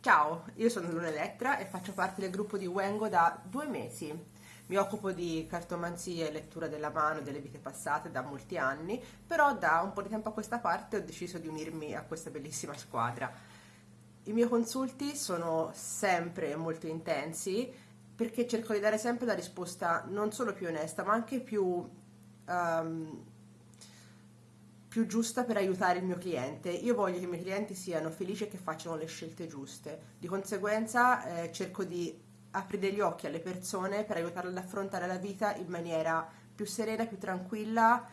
Ciao, io sono Luna Elettra e faccio parte del gruppo di Wengo da due mesi. Mi occupo di cartomanzia e lettura della mano delle vite passate da molti anni, però da un po' di tempo a questa parte ho deciso di unirmi a questa bellissima squadra. I miei consulti sono sempre molto intensi perché cerco di dare sempre la risposta non solo più onesta, ma anche più um, più giusta per aiutare il mio cliente. Io voglio che i miei clienti siano felici e che facciano le scelte giuste. Di conseguenza eh, cerco di aprire gli occhi alle persone per aiutarle ad affrontare la vita in maniera più serena, più tranquilla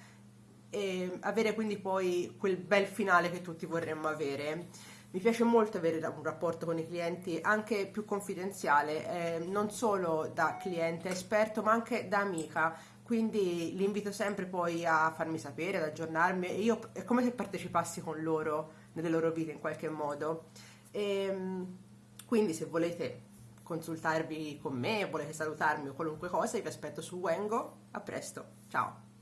e avere quindi poi quel bel finale che tutti vorremmo avere. Mi piace molto avere un rapporto con i clienti anche più confidenziale, eh, non solo da cliente esperto ma anche da amica quindi li invito sempre poi a farmi sapere, ad aggiornarmi e io è come se partecipassi con loro nelle loro vite in qualche modo. E, ehm, quindi se volete consultarvi con me, volete salutarmi o qualunque cosa, vi aspetto su Wengo. A presto, ciao!